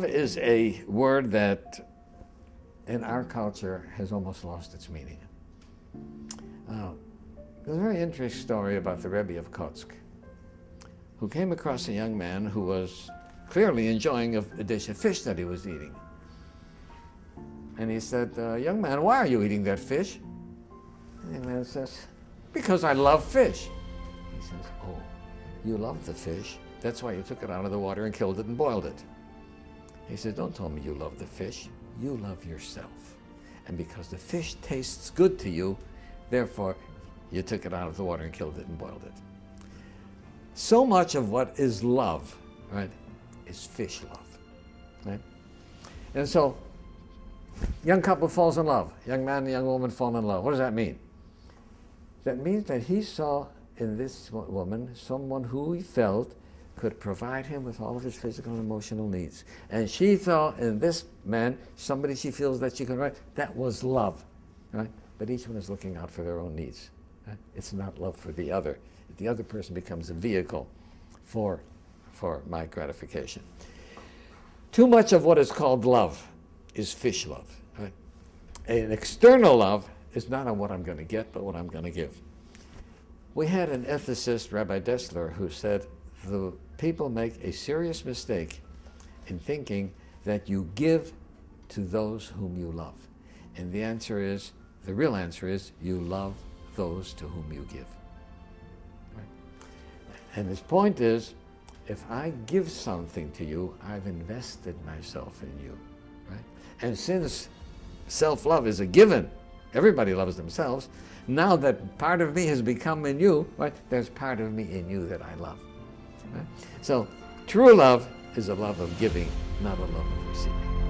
is a word that in our culture has almost lost its meaning. Uh, there's a very interesting story about the Rebbe of Kotsk, who came across a young man who was clearly enjoying a, a dish of fish that he was eating. And he said, uh, young man, why are you eating that fish? And the young man says, because I love fish. He says, oh, you love the fish. That's why you took it out of the water and killed it and boiled it. He said, don't tell me you love the fish. You love yourself. And because the fish tastes good to you, therefore you took it out of the water and killed it and boiled it. So much of what is love, right, is fish love, right? And so, young couple falls in love. Young man and young woman fall in love. What does that mean? That means that he saw in this woman someone who he felt could provide him with all of his physical and emotional needs. And she saw in this man somebody she feels that she can write. That was love, right? But each one is looking out for their own needs. Right? It's not love for the other. The other person becomes a vehicle for, for my gratification. Too much of what is called love is fish love. Right? An external love is not on what I'm going to get, but what I'm going to give. We had an ethicist, Rabbi Dessler, who said the people make a serious mistake in thinking that you give to those whom you love. And the answer is, the real answer is, you love those to whom you give. Right? And his point is, if I give something to you, I've invested myself in you. Right? And since self-love is a given, everybody loves themselves, now that part of me has become in you, right, there's part of me in you that I love. Right? So true love is a love of giving, not a love of receiving.